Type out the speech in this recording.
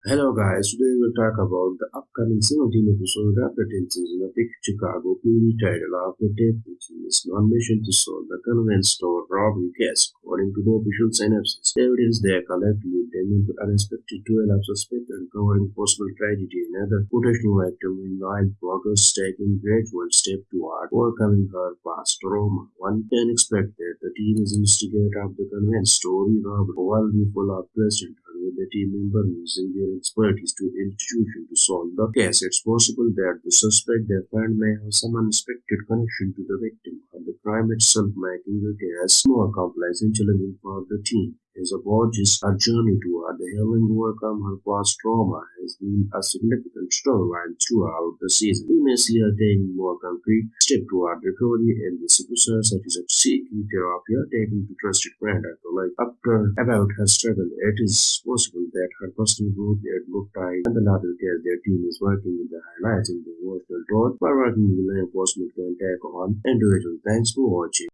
Hello guys, today we'll talk about the upcoming 17th episode of the 10th season of Chicago PD title of the death team is on mission to solve the convenience store robbery case. According to the official synopsis, evidence they collect lead them into unexpected duel of suspect uncovering possible tragedy and other potential victim meanwhile Burgess taking gradual step toward overcoming her past trauma. One can expect that the team is investigate of the convenience store robbery while we full of with the team member using their expertise to institution to solve the case. It's possible that the suspect they find may have some unexpected connection to the victim, and the crime itself making the case more complex and challenging for the team. As a Burgess, her journey the healing work on her past trauma has been a significant storyline throughout the season. We may see her taking more concrete steps toward recovery in this episode, such as seeking therapy or taking to trusted friend after life. After about her struggle, it is possible that her personal growth at book time and the latter case their team is working with the highlighting the emotional growth by working with law enforcement can take on individual. Thanks for watching.